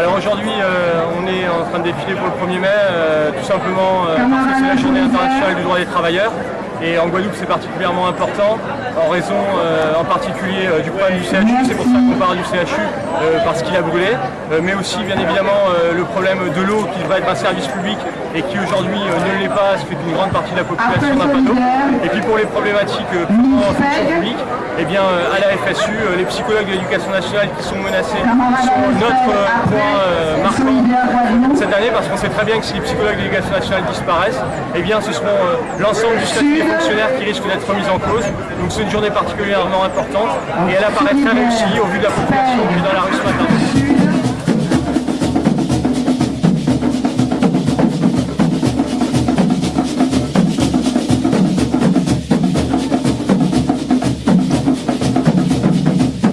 Alors aujourd'hui, euh, on est en train de défiler pour le 1er mai, euh, tout simplement euh, parce que c'est la journée internationale du droit des travailleurs. Et en Guadeloupe, c'est particulièrement important en raison en particulier du problème du CHU. C'est pour ça qu'on parle du CHU, parce qu'il a brûlé. mais aussi, bien évidemment, le problème de l'eau qui va être un service public et qui aujourd'hui ne l'est pas, ce fait qu'une grande partie de la population n'a pas d'eau. Et puis pour les problématiques en fonction publique, bien, à la FSU, les psychologues de l'éducation nationale qui sont menacés sont notre point cette année parce qu'on sait très bien que si les psychologues de l'éducation nationale disparaissent, eh bien, ce seront l'ensemble du statut fonctionnaires qui risquent d'être remis en cause. Donc c'est une journée particulièrement importante et elle apparaît très réussie au vu de la population